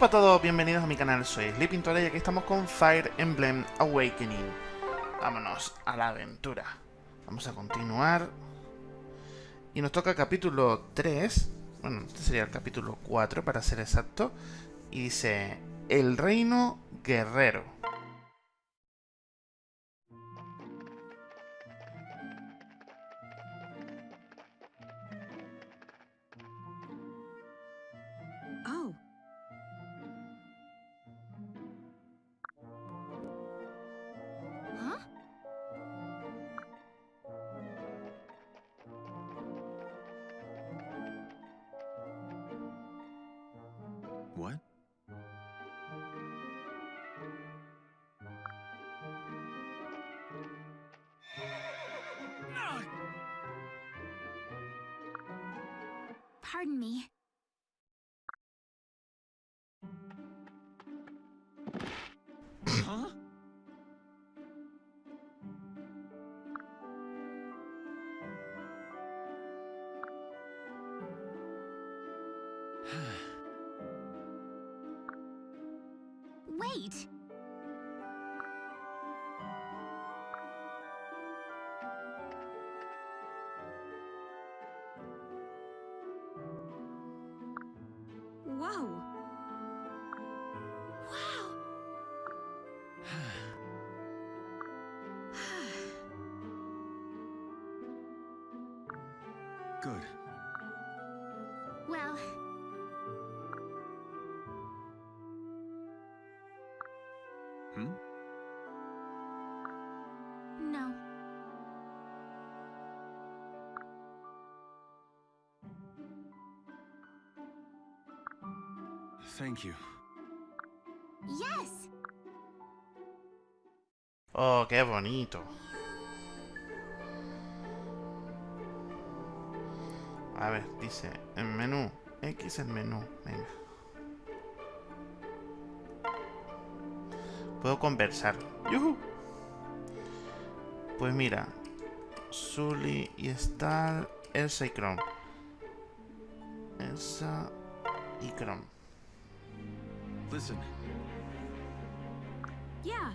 Hola a todos, bienvenidos a mi canal, soy Sleeping y aquí estamos con Fire Emblem Awakening. Vámonos a la aventura. Vamos a continuar. Y nos toca capítulo 3. Bueno, este sería el capítulo 4 para ser exacto. Y dice, El Reino Guerrero. Huh? Good. well, Hmm? no. Thank you. Yes. Oh, qué bonito. A ver, dice, en menú. X el menú, venga. Puedo conversar. ¡Yujú! Pues mira. Zully y Star, Elsa y Chrome. Elsa y Chrome. Listen, Yeah.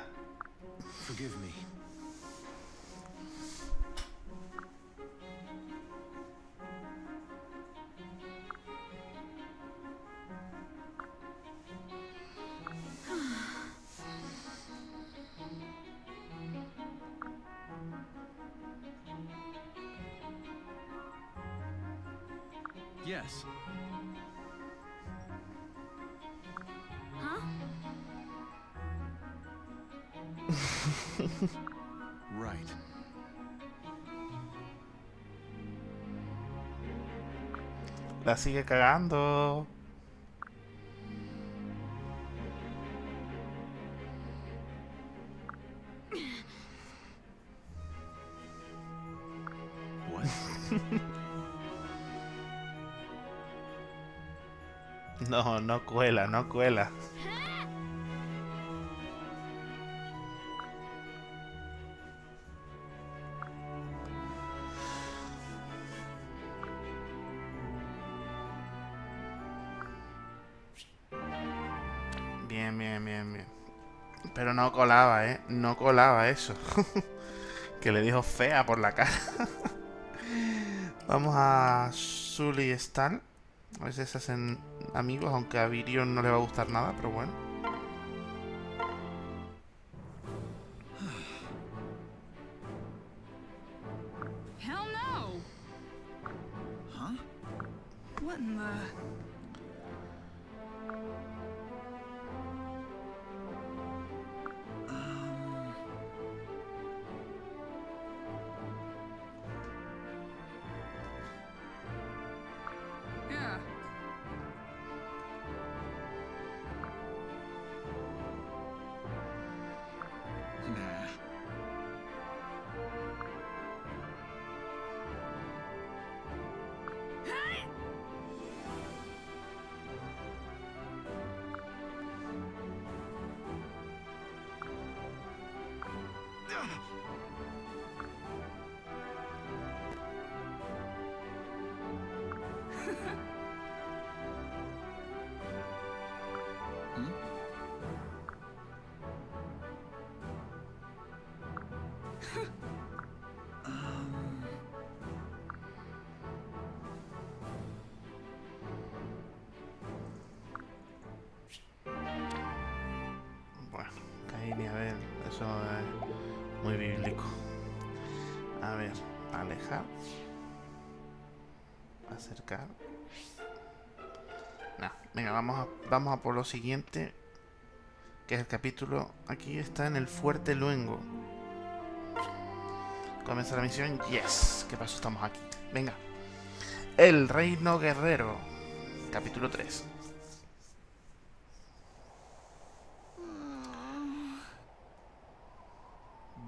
La sigue cagando. No, no cuela, no cuela. Colaba, ¿eh? No colaba eso. que le dijo fea por la cara. Vamos a Zully y Stan. A veces se hacen amigos, aunque a Virion no le va a gustar nada, pero bueno. Nah. Bíblico. A ver, alejar. Acercar. No, venga, vamos a, vamos a por lo siguiente. Que es el capítulo. Aquí está en el Fuerte Luengo. Comienza la misión. Yes. ¿Qué pasó? Estamos aquí. Venga. El Reino Guerrero. Capítulo 3.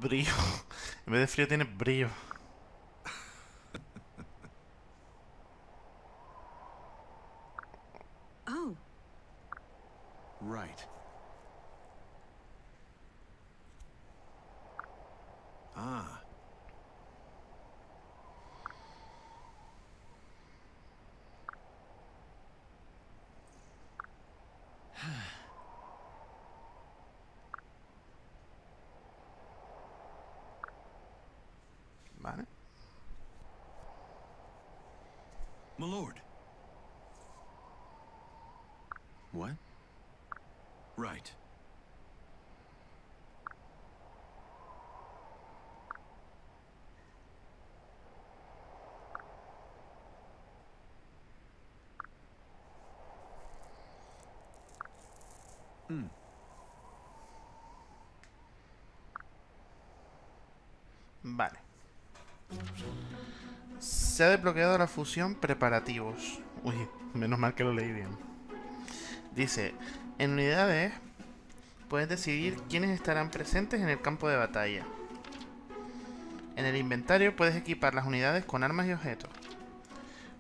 Brillo. En vez de frío tiene brillo. Oh, right. Ah. Vale. My lord. What? Right. Hmm. Vale. Se ha desbloqueado la fusión preparativos. Uy, menos mal que lo leí bien. Dice, en unidades puedes decidir quiénes estarán presentes en el campo de batalla. En el inventario puedes equipar las unidades con armas y objetos.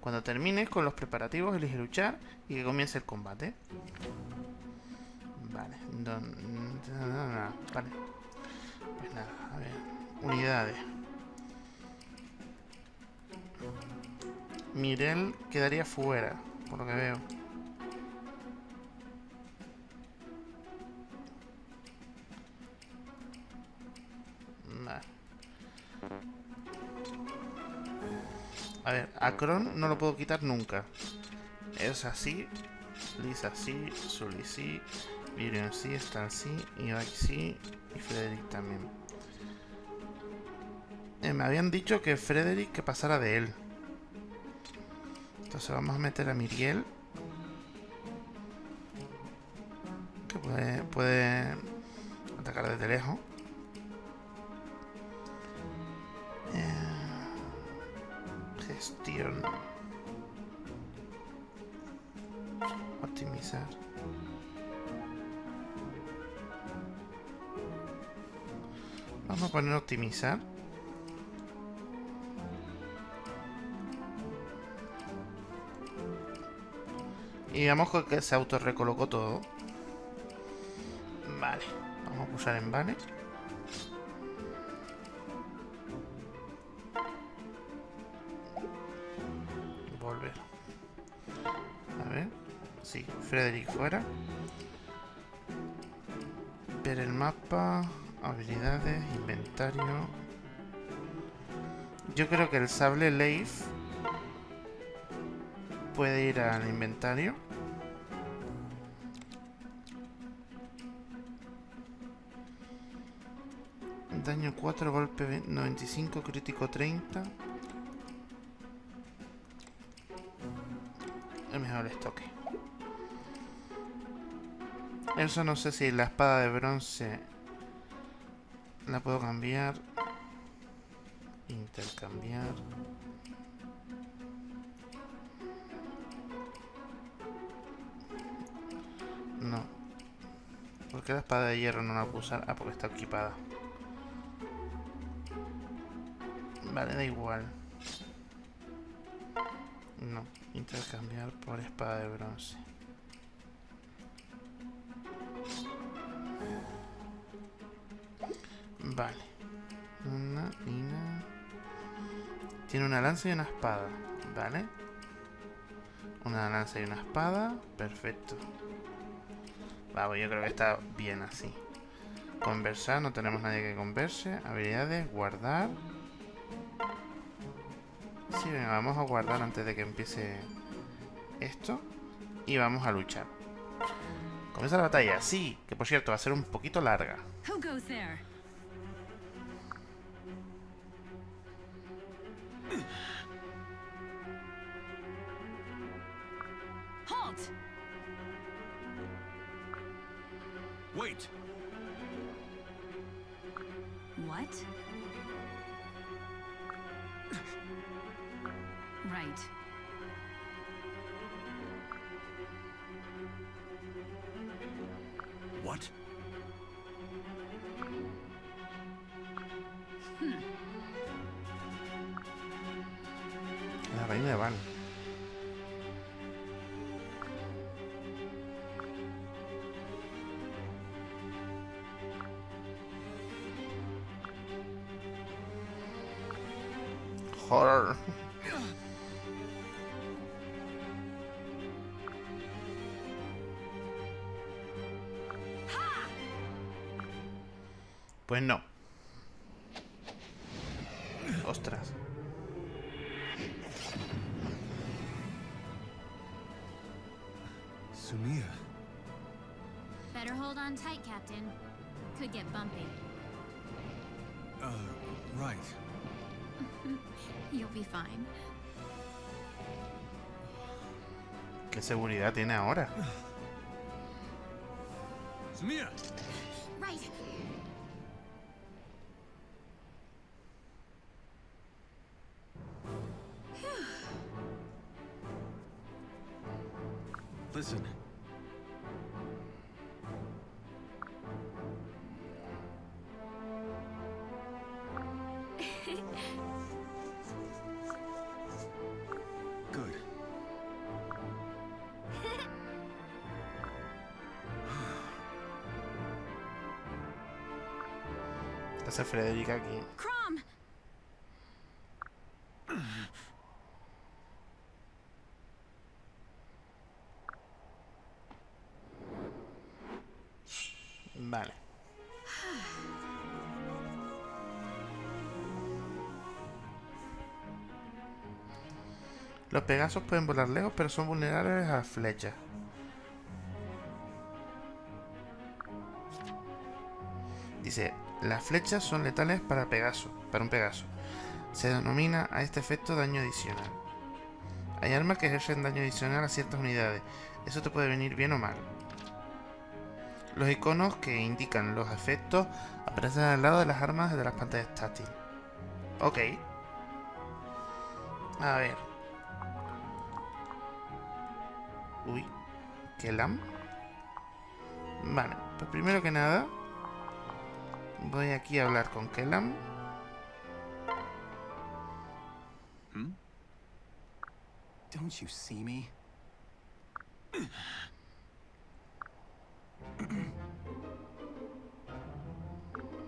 Cuando termines con los preparativos, elige luchar y que comience el combate. Vale, don- vale. Pues nada, a ver. Unidades. Mirel quedaría fuera, por lo que veo. Vale. A ver, a Kron no lo puedo quitar nunca. Es así, Lisa sí, Sully sí, Miriam sí, Stan sí, Ibai sí y Frederick también. Eh, me habían dicho que Frederick que pasara de él. Entonces vamos a meter a Miriel. Que puede, atacar desde lejos. Eh, gestión. Optimizar. Vamos a poner optimizar. Y digamos que- que se autorrecolocó todo. Vale. Vamos a pulsar en vale. Volver. A ver. Sí, Frederick fuera. Ver el mapa. Habilidades, inventario. Yo creo que el sable Leif puede ir al inventario. 4, golpe ve- 95, crítico 30. El mejor estoque. Eso no sé si la espada de bronce la puedo cambiar. Intercambiar. No. ¿Por qué la espada de hierro no la puedo usar? Ah, porque está equipada. Vale, da igual. No, intercambiar por espada de bronce. Vale. Una, una. Tiene una lanza y una espada. Vale. Una lanza y una espada. Perfecto. Vamos, yo creo que está bien así. Conversar, no tenemos nadie que converse. Habilidades, guardar. Sí, venga, vamos a guardar antes de que empiece esto. Y vamos a luchar. Comienza la batalla, sí, que por cierto va a ser un poquito larga. Wait! What? Right. Sumia. Better hold on tight, Captain. Could get bumpy. Uh, right. You'll be fine. ¿Qué seguridad tiene ahora? Sumia! Right. Frederica aquí? Vale. Los Pegasos pueden volar lejos, pero son vulnerables a flechas. Dice, las flechas son letales para Pegaso, para un Pegaso. Se denomina a este efecto daño adicional. Hay armas que ejercen daño adicional a ciertas unidades. Eso te puede venir bien o mal. Los iconos que indican los efectos aparecen al lado de las armas de las pantallas táctiles. Ok. A ver. Uy. Kelam. Vale, pues primero que nada voy aquí a hablar con Kelam. Hmm? Don't you see me?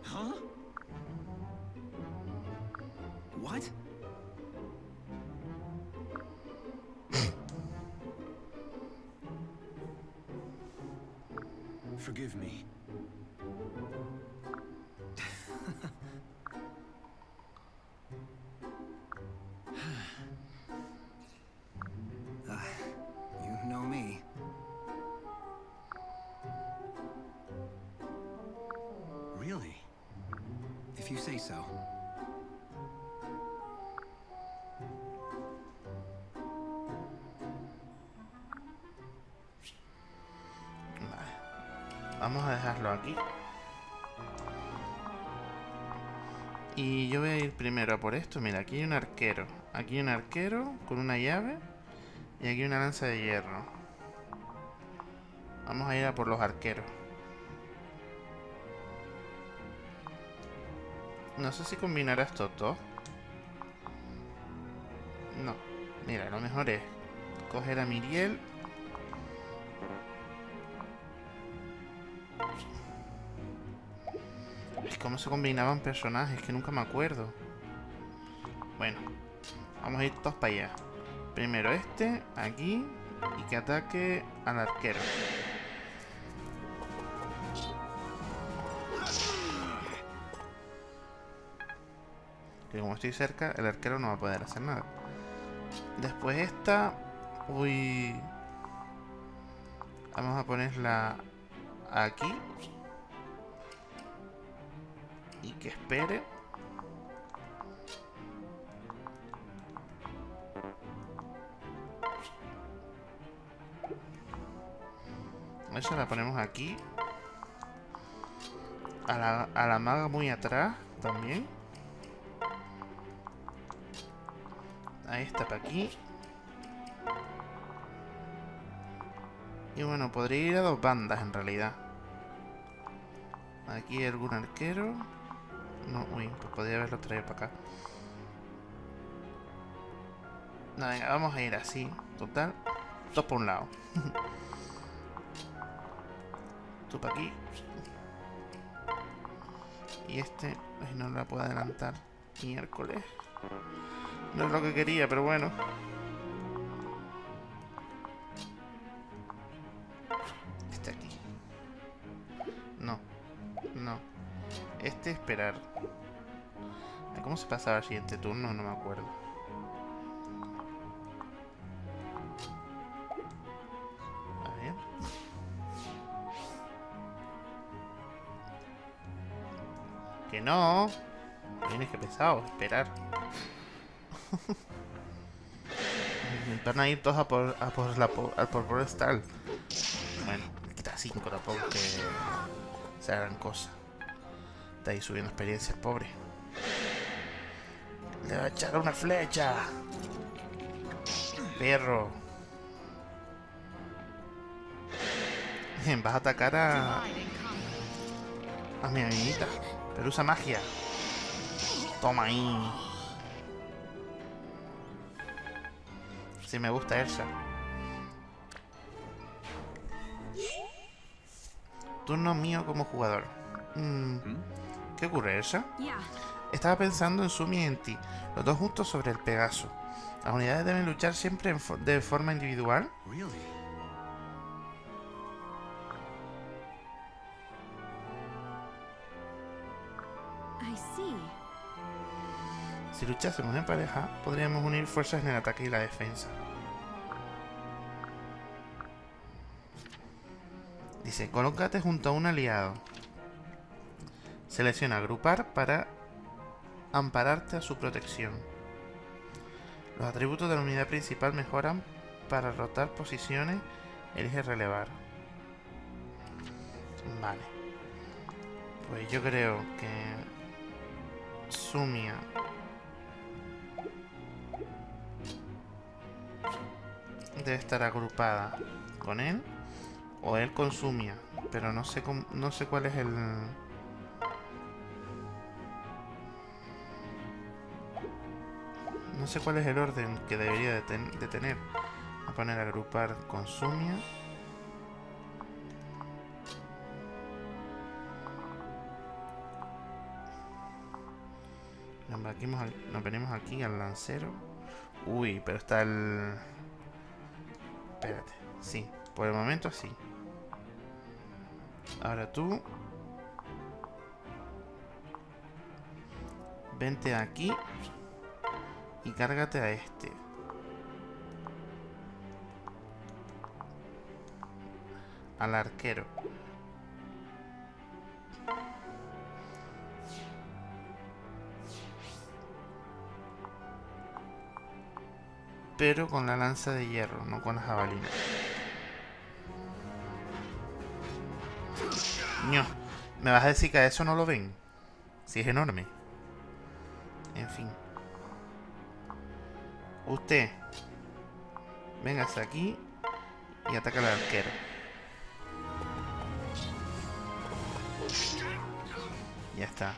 huh? What? Forgive me. Vamos a dejarlo aquí. Y yo voy a ir primero a por esto. Mira, aquí hay un arquero. Aquí hay un arquero con una llave. Y aquí una lanza de hierro. Vamos a ir a por los arqueros. No sé si combinará estos dos. No. Mira, lo mejor es coger a Miriel. Cómo se combinaban personajes, que nunca me acuerdo. Bueno, Vamos a ir todos para allá. Primero este, aquí, y que ataque al arquero. Que como estoy cerca, el arquero no va a poder hacer nada. Después esta... Uy... Vamos a ponerla aquí. Y que espere. Esa la ponemos aquí. A la, a la maga muy atrás también. Ahí está para aquí. Y bueno, podría ir a dos bandas en realidad. Aquí algún arquero. No, uy, pues podría haberlo traído para acá. No, venga, vamos a ir así. Total. Dos por un lado. Tú para aquí. Y este, ay, no la puedo adelantar. Miércoles. No es lo que quería, pero bueno. Se pasaba al siguiente turno? No me acuerdo. A ver. Que no. Vienes que pesado, esperar. Van a ir todos a por, a por la a por Forestal. Bueno, le quita 5 tampoco que se hagan cosas. Está ahí subiendo experiencia, el pobre. Le va a echar una flecha. Perro. Bien, vas a atacar a, a mi amiguita. Pero usa magia. Toma ahí. Sí, me gusta Elsa. Turno mío como jugador. Mm, ¿Qué ocurre, Elsa? Estaba pensando en Sumi y en ti, los dos juntos sobre el Pegaso. ¿Las unidades deben luchar siempre en fo- de forma individual? Really? I see. Si luchásemos en pareja, podríamos unir fuerzas en el ataque y la defensa. Dice, colócate junto a un aliado. Selecciona agrupar para ampararte a su protección. Los atributos de la unidad principal mejoran para rotar posiciones. Elige relevar. Vale. Pues yo creo que Sumia debe estar agrupada con él o él con Sumia, pero no sé cómo- no sé cuál es el no sé cuál es el orden que debería de, ten- de tener. A poner agrupar con Sumia. Nos, venimos al- nos venimos aquí al lancero. Uy, pero está el... Espérate. Sí, por el momento sí. Ahora tú... Vente aquí. Y cárgate a este. Al arquero. Pero con la lanza de hierro, no con la jabalina. Ño, ¿me vas a decir que a eso no lo ven? Si es enorme. En fin. Usted. Véngase aquí y ataca al arquero. Ya está.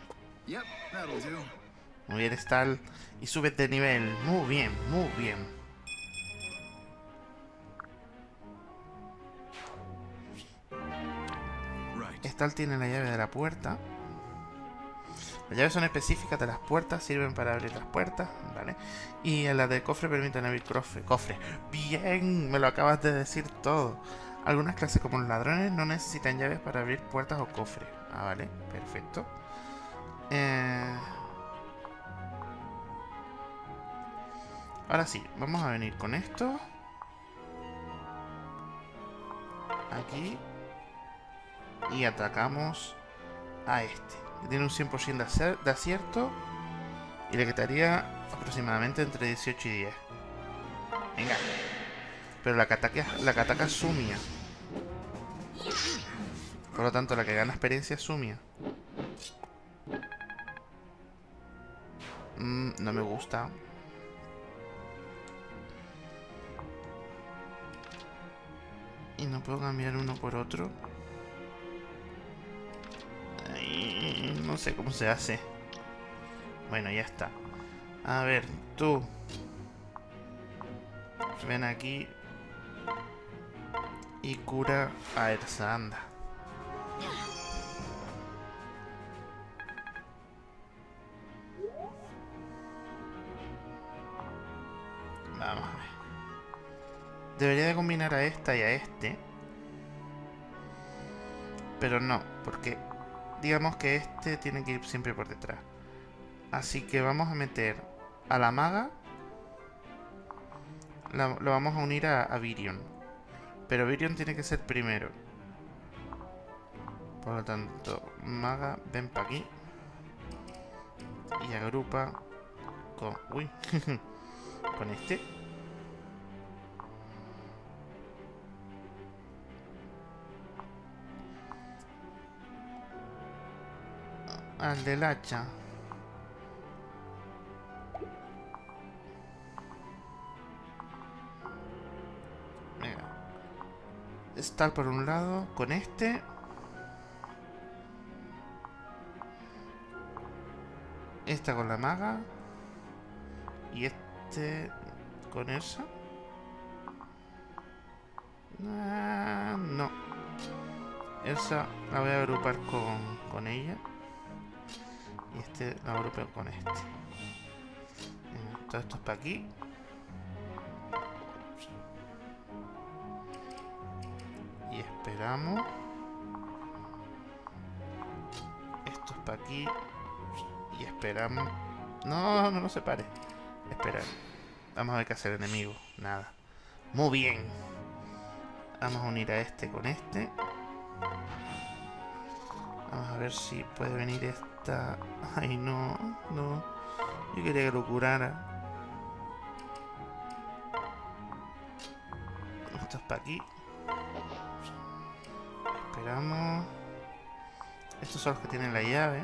Muy bien, Stal. Y subes de nivel. Muy bien, muy bien. Stal tiene la llave de la puerta. Las llaves son específicas de las puertas, sirven para abrir las puertas, ¿vale? Y las de cofre permiten abrir cofre. cofre. ¡Bien! Me lo acabas de decir todo. Algunas clases como los ladrones no necesitan llaves para abrir puertas o cofres. Ah, vale, perfecto. Eh... Ahora sí, vamos a venir con esto. Aquí. Y atacamos a este. Que tiene un 100% de acierto. Y le quitaría aproximadamente entre 18 y 10. Venga. Pero la que ataca, la que ataca es Sumia. Por lo tanto, la que gana experiencia es Sumia. Mm, no me gusta. Y no puedo cambiar uno por otro. No sé cómo se hace. Bueno, ya está. A ver, tú. Ven aquí. Y cura a Ersa, anda. Vamos a ver. Debería de combinar a esta y a este. Pero no, porque digamos que este tiene que ir siempre por detrás. Así que vamos a meter a la maga. lo vamos a unir a, Virion. Pero Virion tiene que ser primero. Por lo tanto, maga, ven para aquí. Y agrupa con... Uy. con este. Al del hacha. Venga. Estar por un lado con este. Esta con la maga. Y este con esa. Ah, no. Esa la voy a agrupar con, con ella. Y este lo agrupeo con este. Todo esto es para aquí. Y esperamos. Esto es para aquí. Y esperamos. No, no, no se pare. Esperar. Vamos a ver qué hacer enemigo. Nada. Muy bien. Vamos a unir a este con este. Vamos a ver si puede venir Ay, no, no. Yo quería que lo curara. Esto es para aquí. Esperamos. Estos son los que tienen la llave.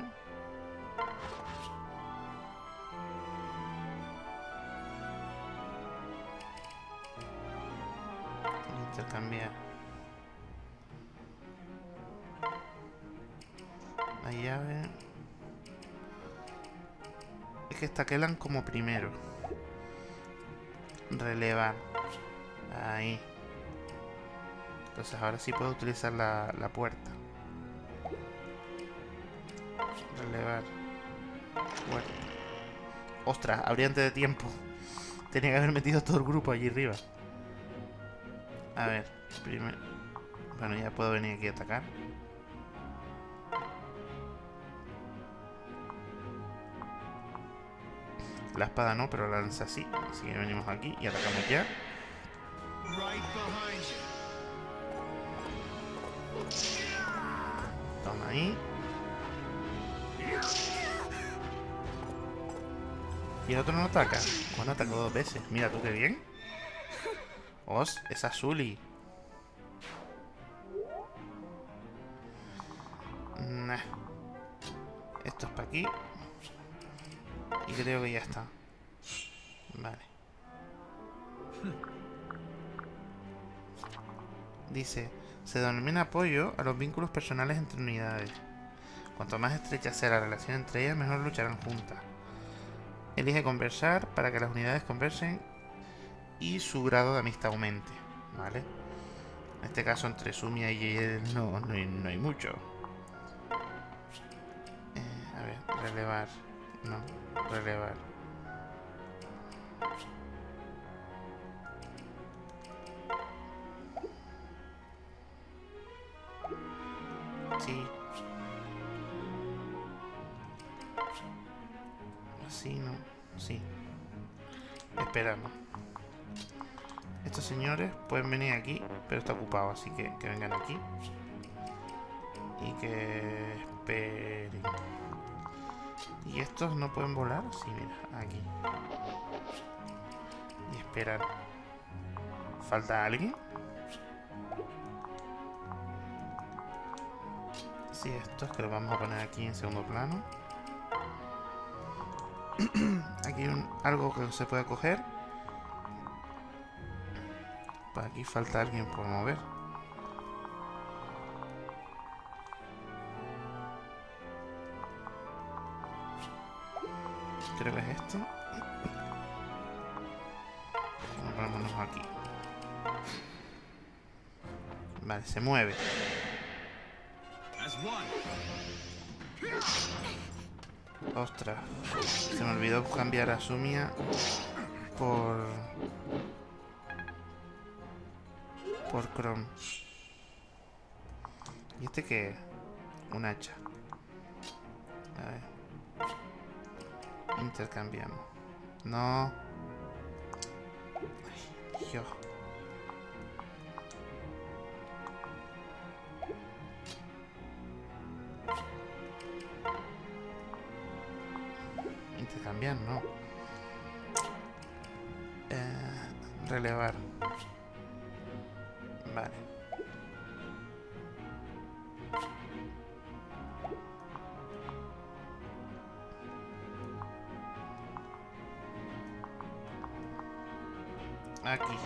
Intercambiar. La llave. Es que quedan como primero. Relevar. Ahí. Entonces ahora sí puedo utilizar la, la puerta. Relevar. Puerta. Ostras, habría antes de tiempo. Tenía que haber metido todo el grupo allí arriba. A ver, primero... Bueno, ya puedo venir aquí a atacar. La espada no, pero la lanza así. Así que venimos aquí y atacamos ya. Toma ahí. Y el otro no ataca. Bueno, atacó dos veces. Mira tú qué bien. Os, es Azuli. Nah. Esto es para aquí. Y creo que ya está. Vale. Dice, se denomina apoyo a los vínculos personales entre unidades. Cuanto más estrecha sea la relación entre ellas, mejor lucharán juntas. Elige conversar para que las unidades conversen y su grado de amistad aumente. ¿Vale? En este caso entre Sumia y él no, no, no hay mucho. Eh, a ver, Relevar. No, relevar. Sí. Así, ¿no? Sí. Esperamos. Estos señores pueden venir aquí, pero está ocupado, así que que vengan aquí. Y que esperen. ¿Y estos no pueden volar? Sí, mira, aquí. Y esperar. ¿Falta alguien? Sí, estos que los vamos a poner aquí en segundo plano. aquí hay un- algo que se puede coger. Pues aquí falta alguien por mover. Creo que es este. Pongámonos aquí. Vale, se mueve. Ostras. Se me olvidó cambiar a Sumia por... Por Chrome. ¿Y este qué? Un hacha. Intercambiamos. No. Ay. Aquí.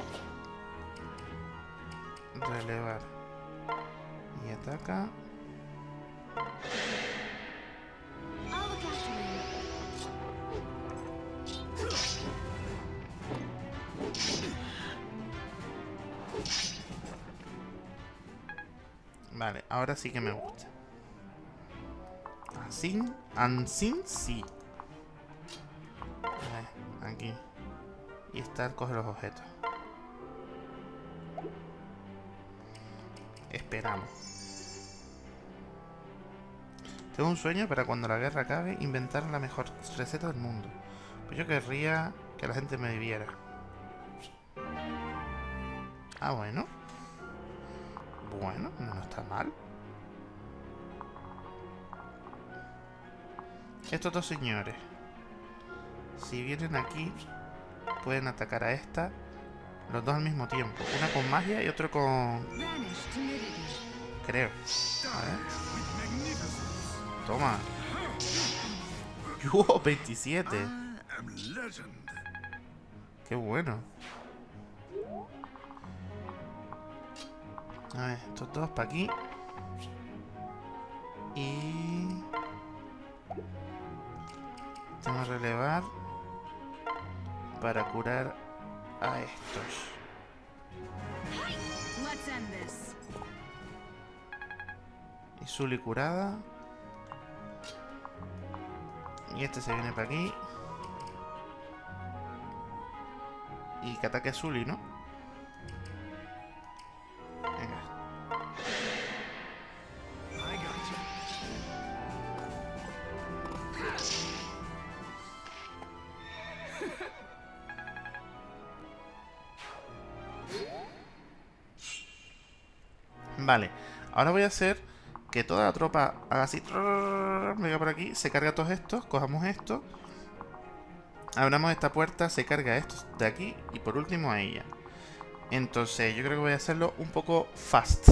Relevar. Y ataca. Vale, ahora sí que me gusta. Así, así sí. Aquí. Y estar coge los objetos. Tengo un sueño para cuando la guerra acabe inventar la mejor receta del mundo. Pues yo querría que la gente me viviera. Ah, bueno. Bueno, no está mal. Estos dos señores, si vienen aquí, pueden atacar a esta, los dos al mismo tiempo. Una con magia y otro con... Creo. A ver. Toma. ¡Wow! 27. I am legend. Qué bueno. A ver, estos dos para aquí. Y... Que relevar para curar a estos. Y Zully curada. Y este se viene para aquí. Y que ataque a Zully, ¿no? Ahora voy a hacer que toda la tropa haga así. Venga por aquí. Se carga todos estos. Cojamos esto. Abramos esta puerta. Se carga estos de aquí. Y por último a ella. Entonces yo creo que voy a hacerlo un poco fast.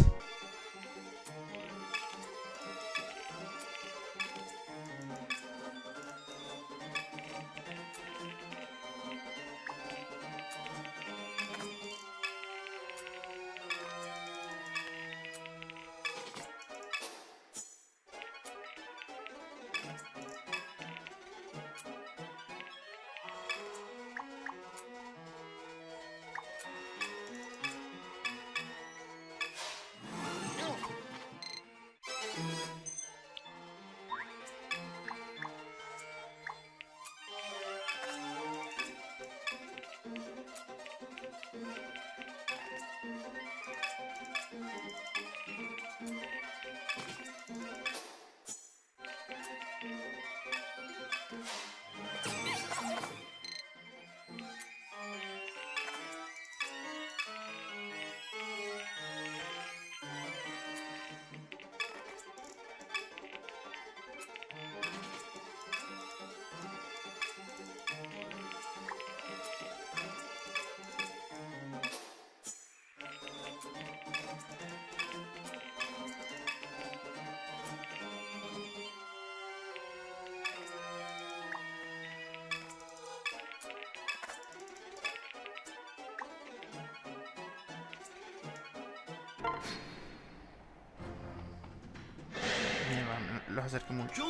Los acerqué mucho.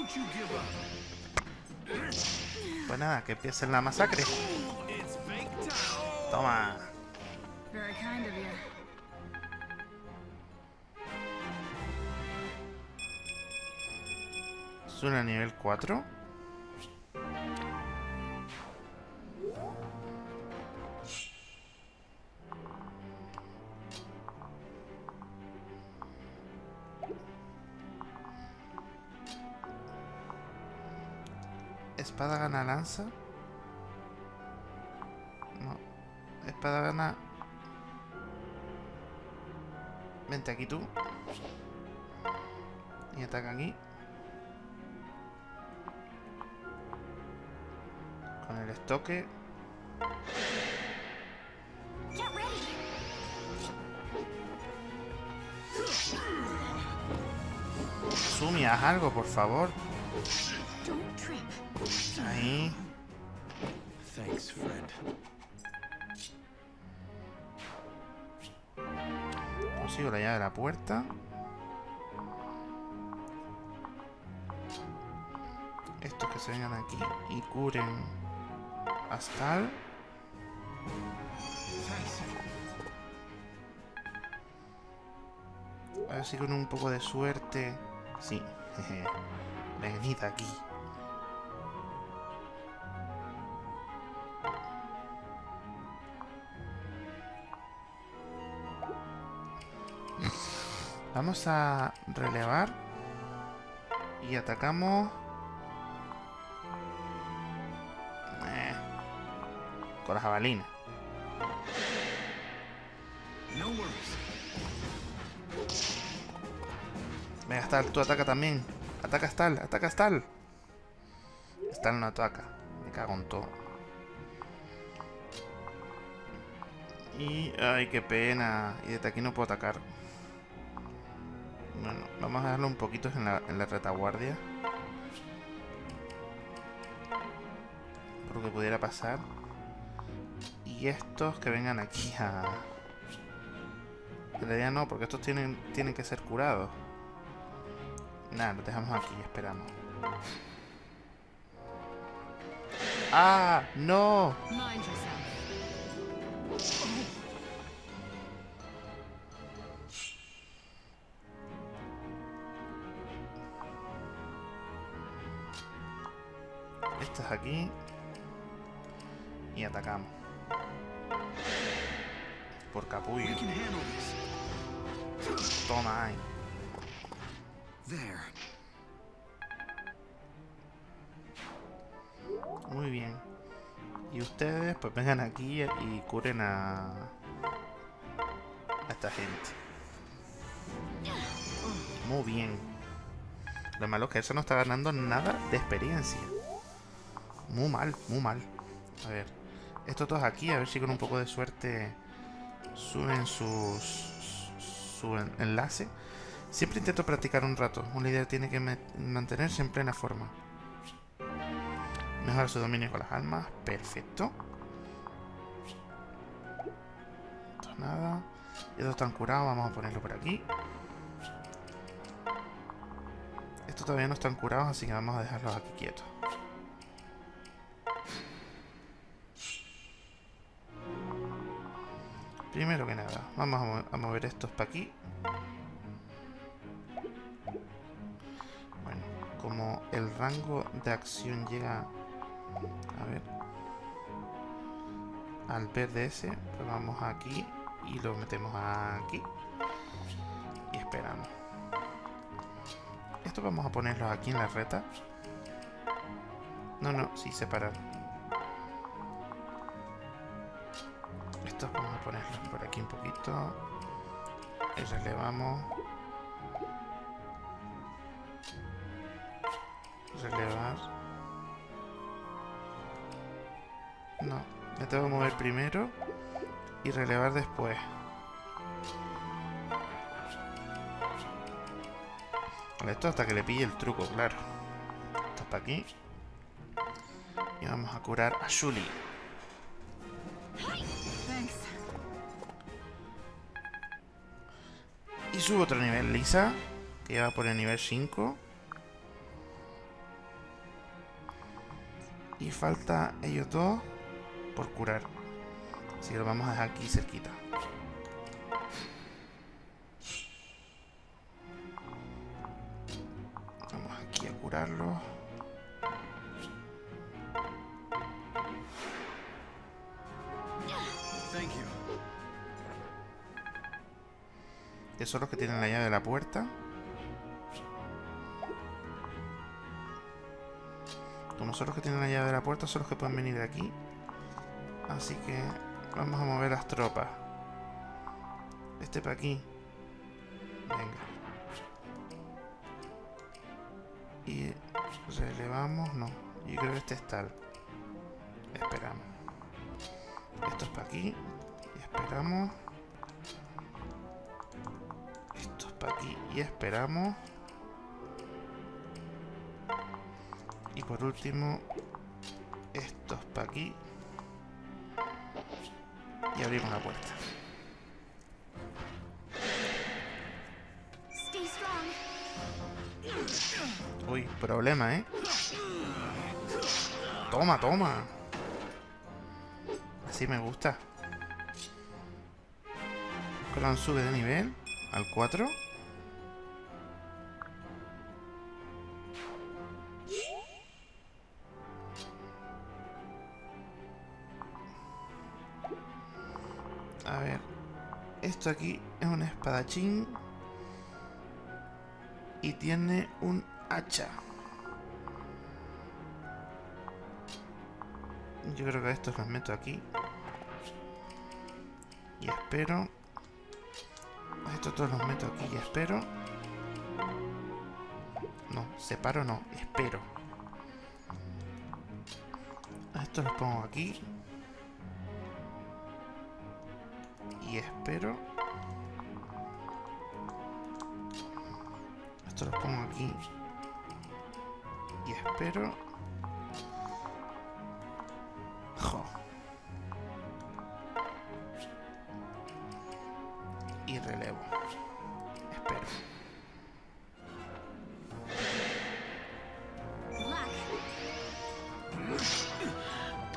Pues nada, que empiece la masacre. Toma. Very kind of you. Suena a nivel 4. No. Espada gana. Vente aquí tú. Y ataca aquí. Con el estoque. Sumi, haz algo, por favor. Ahí. Thanks, friend. Consigo la llave de la puerta. Estos que se vengan aquí y curen a Stal. A ver si con un poco de suerte. Sí. Venid aquí. Vamos a relevar. Y atacamos. Eh, con la jabalina. Venga, Stal, tú ataca también. Ataca Stal, ataca Stal. Stal no ataca. Me cago en todo. Y... Ay, qué pena. Y desde aquí no puedo atacar. Vamos a darle un poquito en la, en la retaguardia. Por lo que pudiera pasar. Y estos que vengan aquí a... En realidad no, porque estos tienen, tienen que ser curados. Nada, lo dejamos aquí esperamos. ¡Ah! ¡No! Aquí. Y atacamos. Por capullo. Toma ahí. Muy bien. Y ustedes pues vengan aquí y curen a... A esta gente. Muy bien. Lo malo es que eso no está ganando nada de experiencia. Muy mal, muy mal. A ver. Estos dos aquí, a ver si con un poco de suerte suben sus, su en- enlace. Siempre intento practicar un rato. Un líder tiene que mantenerse en plena forma. Mejora su dominio con las almas. Perfecto. Nada. Estos están curados. Vamos a ponerlo por aquí. Estos todavía no están curados, así que vamos a dejarlos aquí quietos. Primero que nada, vamos a, mo- a mover estos para aquí. Bueno, como el rango de acción llega a ver al verde ese, pues vamos aquí y lo metemos aquí y esperamos. Esto vamos a ponerlos aquí en la reta. No, no, sí, separar. Estos vamos a ponerlos por aquí un poquito. Y relevamos. Relevar. No, me tengo que mover primero y relevar después. Vale, esto hasta que le pille el truco, claro. Esto para aquí. Y vamos a curar a Shuli. Subo otro nivel, Lisa. Que va por el nivel 5. Y falta ellos dos por curar. Así que lo vamos a dejar aquí cerquita. Son los que tienen la llave de la puerta. Como son los que tienen la llave de la puerta, son los que pueden venir de aquí. Así que vamos a mover las tropas. Este para aquí. Venga. Y relevamos, no. Yo creo que este es tal. Esperamos. Esto es para aquí. Y esperamos. Para aquí. Y esperamos. Y por último, esto es para aquí. Y abrimos la puerta. Uy, problema, ¿eh? Toma, toma. Así me gusta. Clan sube de nivel al 4. Esto aquí es un espadachín. Y tiene un hacha. Yo creo que a estos los meto aquí. Y espero. Estos todos los meto aquí y espero. No, separo no, espero. A estos los pongo aquí. Y espero. Esto los pongo aquí. Y espero. Y relevo. Espero.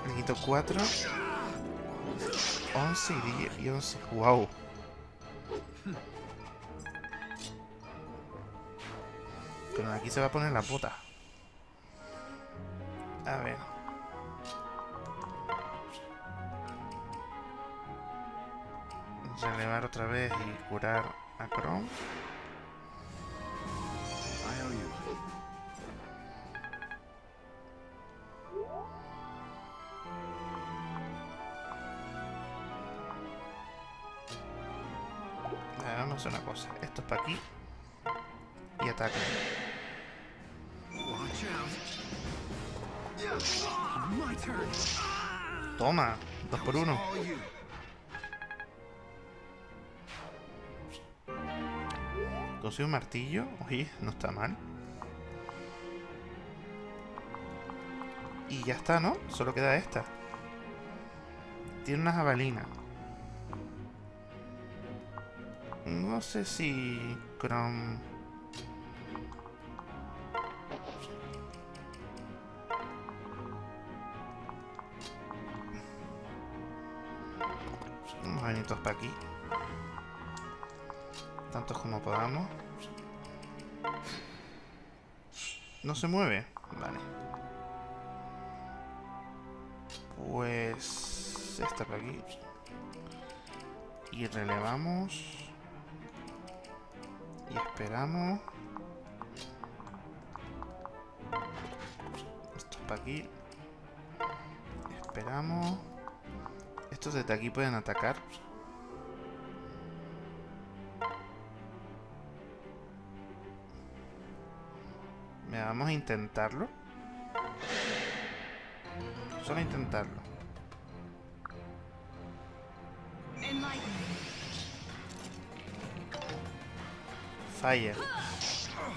Le quito 4. 11 y 10 y 11. Wow. Aquí se va a poner la bota. Un martillo. Oye, no está mal. Y ya está, ¿no? Solo queda esta. Tiene una jabalina. No sé si... Chrome... se mueve? Vale. Pues... Esta para aquí. Y relevamos. Y esperamos. Esto para aquí. Esperamos. Estos desde aquí pueden atacar. Vamos a intentarlo. Solo intentarlo. Fire.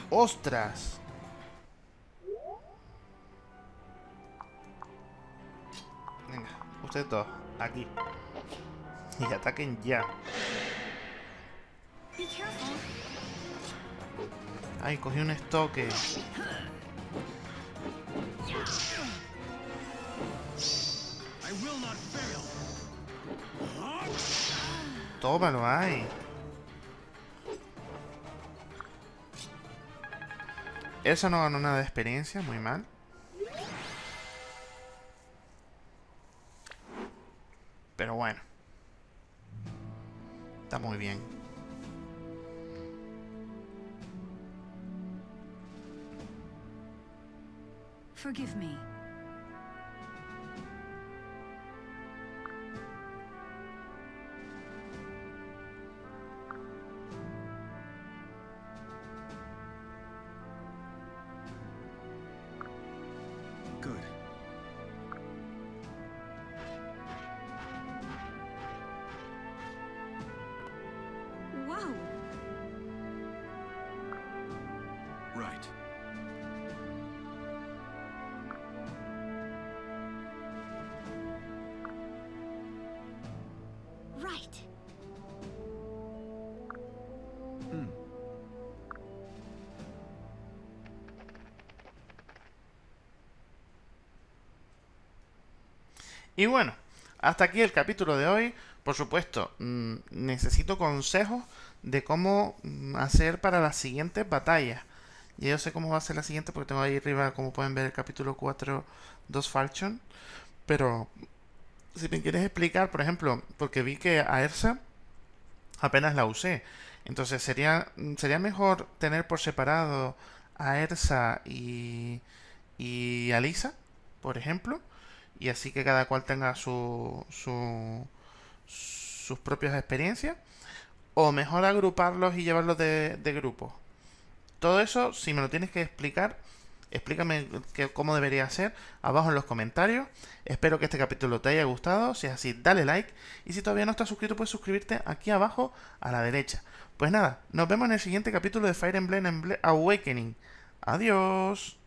¡Ostras! Venga, ustedes dos, aquí. Y ataquen ya. Ay, cogí un estoque. Tómalo, ay. Eso no ganó nada de experiencia, muy mal. Pero bueno. Está muy bien. Forgive me. Y bueno, hasta aquí el capítulo de hoy. Por supuesto, mm, necesito consejos de cómo mm, hacer para las siguientes batallas. Ya yo sé cómo va a ser la siguiente porque tengo ahí arriba, como pueden ver, el capítulo 4, 2 Falchion. Pero si me quieres explicar, por ejemplo, porque vi que a Ersa apenas la usé. Entonces sería, sería mejor tener por separado a Ersa y, y a Lisa, por ejemplo. Y así que cada cual tenga su, su, sus propias experiencias. O mejor agruparlos y llevarlos de, de grupo. Todo eso, si me lo tienes que explicar, explícame que- cómo debería ser abajo en los comentarios. Espero que este capítulo te haya gustado. Si es así, dale like. Y si todavía no estás suscrito, puedes suscribirte aquí abajo a la derecha. Pues nada, nos vemos en el siguiente capítulo de Fire Emblem Emble- Awakening. Adiós.